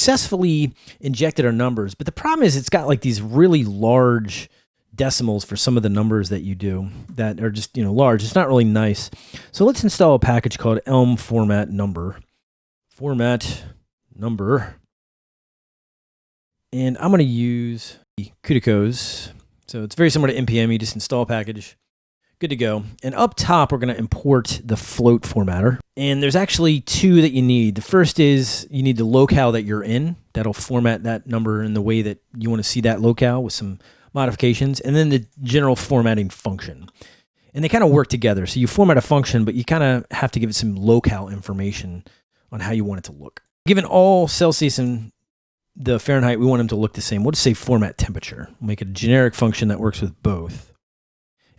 successfully injected our numbers, but the problem is it's got like these really large decimals for some of the numbers that you do that are just, you know, large. It's not really nice. So let's install a package called Elm format number. Format number. And I'm going to use cuducos. So it's very similar to NPM. You just install a package. Good to go. And up top, we're going to import the float formatter. And there's actually two that you need. The first is you need the locale that you're in. That'll format that number in the way that you want to see that locale with some modifications. And then the general formatting function. And they kind of work together. So you format a function, but you kind of have to give it some locale information on how you want it to look. Given all Celsius and the Fahrenheit, we want them to look the same. We'll just say format temperature. Make a generic function that works with both.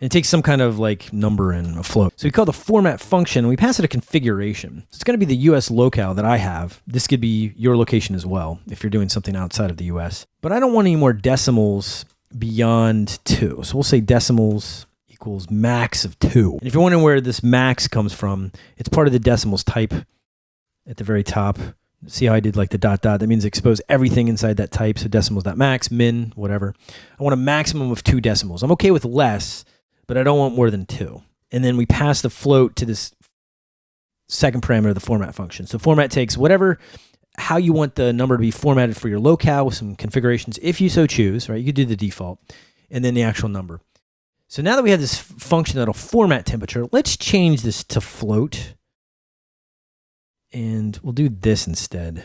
It takes some kind of like number and a float. So we call the format function, we pass it a configuration. So it's going to be the US locale that I have. This could be your location as well if you're doing something outside of the US. But I don't want any more decimals beyond two. So we'll say decimals equals max of two. And if you're wondering where this max comes from, it's part of the decimals type at the very top. See how I did like the dot dot? That means expose everything inside that type. So decimals dot max, min, whatever. I want a maximum of two decimals. I'm okay with less, but I don't want more than two. And then we pass the float to this second parameter of the format function. So format takes whatever, how you want the number to be formatted for your locale with some configurations, if you so choose, right? You could do the default and then the actual number. So now that we have this function that'll format temperature, let's change this to float. And we'll do this instead.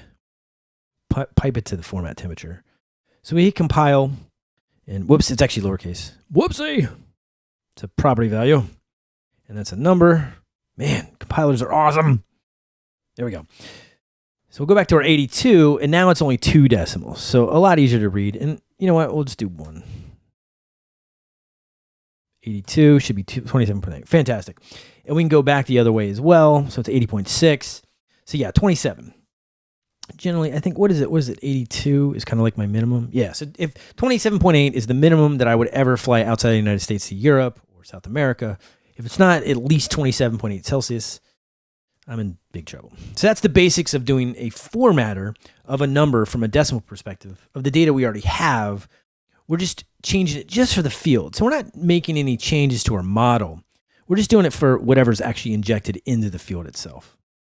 pipe it to the format temperature. So we hit compile, and whoops, it's actually lowercase. Whoopsie! A property value, and that's a number. Man, compilers are awesome. There we go. So we'll go back to our 82, and now it's only two decimals. So a lot easier to read. And you know what? We'll just do one. 82 should be 27.8. Fantastic. And we can go back the other way as well. So it's 80.6. So yeah, 27. Generally, I think, what is it? What is it? 82 is kind of like my minimum. Yeah, so if 27.8 is the minimum that I would ever fly outside the United States to Europe South America, if it's not at least 27.8 Celsius, I'm in big trouble. So that's the basics of doing a formatter of a number from a decimal perspective of the data we already have. We're just changing it just for the field. So we're not making any changes to our model. We're just doing it for whatever's actually injected into the field itself.